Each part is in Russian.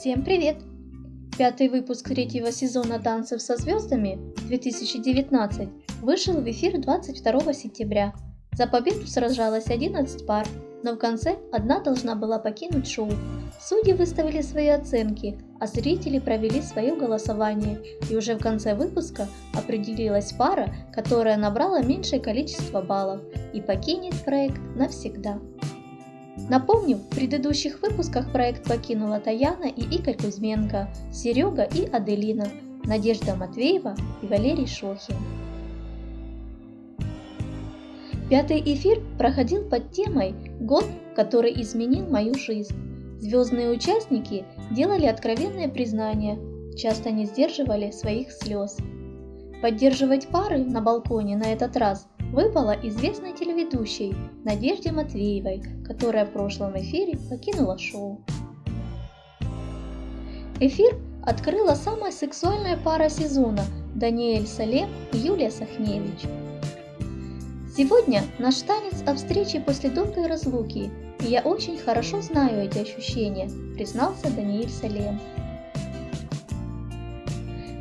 Всем привет! Пятый выпуск третьего сезона «Танцев со звездами» 2019 вышел в эфир 22 сентября. За победу сражалось 11 пар, но в конце одна должна была покинуть шоу. Судьи выставили свои оценки, а зрители провели свое голосование, и уже в конце выпуска определилась пара, которая набрала меньшее количество баллов и покинет проект навсегда. Напомню, в предыдущих выпусках проект покинула Таяна и Игорь Кузьменко, Серега и Аделина, Надежда Матвеева и Валерий Шохин. Пятый эфир проходил под темой «Год, который изменил мою жизнь». Звездные участники делали откровенные признания, часто не сдерживали своих слез. Поддерживать пары на балконе на этот раз выпала известной телеведущей Надежде Матвеевой, которая в прошлом эфире покинула шоу. Эфир открыла самая сексуальная пара сезона Даниэль Салем и Юлия Сахневич. Сегодня наш танец о встрече после долгой разлуки, и я очень хорошо знаю эти ощущения, признался Даниэль Салем.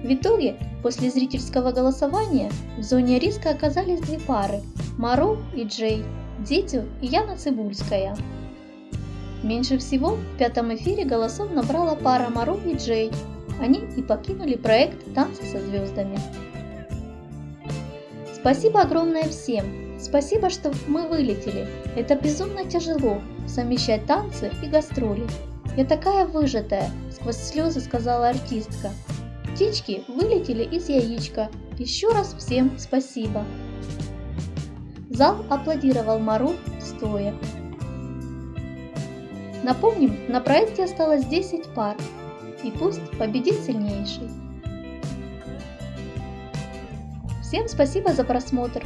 В итоге После зрительского голосования в зоне риска оказались две пары – Мару и Джей, Дитю и Яна Цибульская. Меньше всего в пятом эфире голосов набрала пара Мару и Джей. Они и покинули проект «Танцы со звездами». Спасибо огромное всем! Спасибо, что мы вылетели. Это безумно тяжело – совмещать танцы и гастроли. Я такая выжатая, сквозь слезы сказала артистка. Птички вылетели из яичка. Еще раз всем спасибо. Зал аплодировал Мару стоя. Напомним, на проекте осталось 10 пар. И пусть победит сильнейший. Всем спасибо за просмотр.